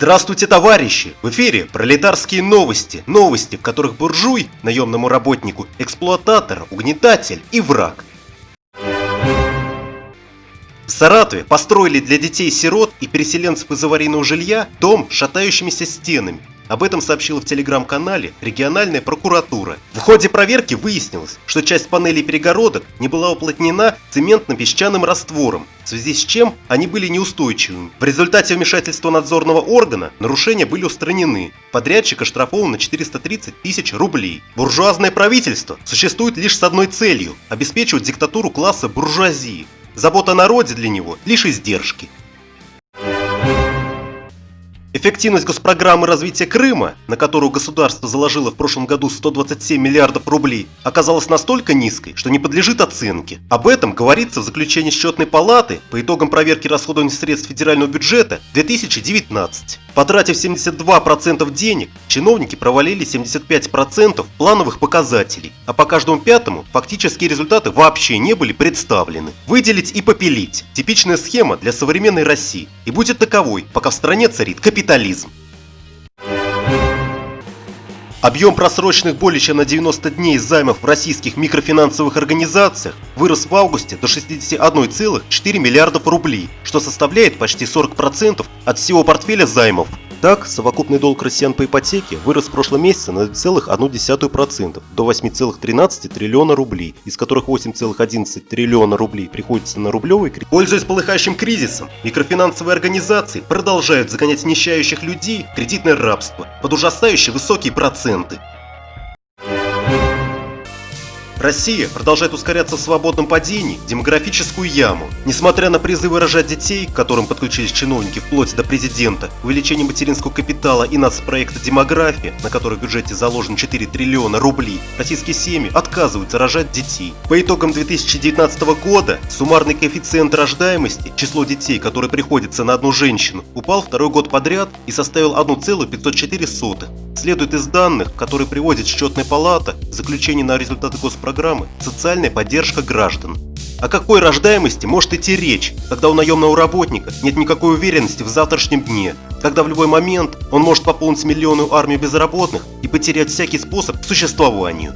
Здравствуйте, товарищи! В эфире пролетарские новости. Новости, в которых буржуй, наемному работнику, эксплуататор, угнетатель и враг. В Саратове построили для детей-сирот и переселенцев из аварийного жилья дом с шатающимися стенами. Об этом сообщила в телеграм-канале региональная прокуратура. В ходе проверки выяснилось, что часть панелей перегородок не была уплотнена цементно-песчаным раствором, в связи с чем они были неустойчивыми. В результате вмешательства надзорного органа нарушения были устранены. Подрядчик оштрафован на 430 тысяч рублей. Буржуазное правительство существует лишь с одной целью – обеспечивать диктатуру класса буржуазии. Забота о народе для него – лишь издержки. Эффективность госпрограммы развития Крыма, на которую государство заложило в прошлом году 127 миллиардов рублей, оказалась настолько низкой, что не подлежит оценке. Об этом говорится в заключении счетной палаты по итогам проверки расходования средств федерального бюджета 2019. Потратив 72% денег, чиновники провалили 75% плановых показателей, а по каждому пятому фактические результаты вообще не были представлены. Выделить и попилить – типичная схема для современной России и будет таковой, пока в стране царит капитализм. Объем просроченных более чем на 90 дней займов в российских микрофинансовых организациях вырос в августе до 61,4 миллиардов рублей, что составляет почти 40% от всего портфеля займов так, совокупный долг россиян по ипотеке вырос в прошлом месяце на 0,1% до 8,13 триллиона рублей, из которых 8,11 триллиона рублей приходится на рублевый кредит. Пользуясь полыхающим кризисом, микрофинансовые организации продолжают загонять нищающих людей в кредитное рабство под ужасающие высокие проценты. Россия продолжает ускоряться в свободном падении демографическую яму. Несмотря на призывы рожать детей, к которым подключились чиновники вплоть до президента, увеличение материнского капитала и нацпроекта «Демография», на который в бюджете заложено 4 триллиона рублей, российские семьи отказываются рожать детей. По итогам 2019 года суммарный коэффициент рождаемости, число детей, которые приходится на одну женщину, упал второй год подряд и составил 1,504. Следует из данных, которые приводит счетная палата, заключение на результаты госпрограммы «Социальная поддержка граждан». О какой рождаемости может идти речь, когда у наемного работника нет никакой уверенности в завтрашнем дне, когда в любой момент он может пополнить миллионную армию безработных и потерять всякий способ к существованию?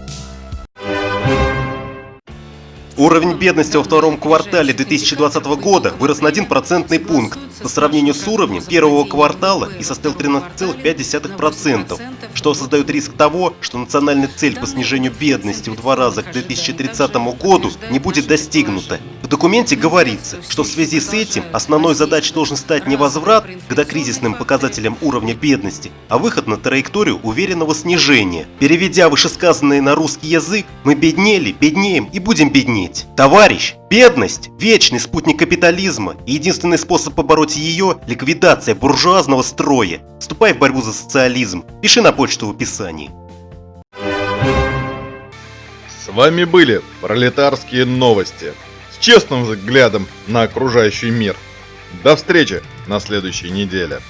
Уровень бедности во втором квартале 2020 года вырос на 1 процентный пункт по сравнению с уровнем первого квартала и составил 13,5%, что создает риск того, что национальная цель по снижению бедности в два раза к 2030 году не будет достигнута. В документе говорится, что в связи с этим основной задачей должен стать не возврат к докризисным показателям уровня бедности, а выход на траекторию уверенного снижения. Переведя вышесказанное на русский язык, мы беднели, беднеем и будем беднеть. Товарищ, Бедность – вечный спутник капитализма, и единственный способ побороть ее – ликвидация буржуазного строя. Вступай в борьбу за социализм, пиши на почту в описании. С вами были пролетарские новости с честным взглядом на окружающий мир. До встречи на следующей неделе.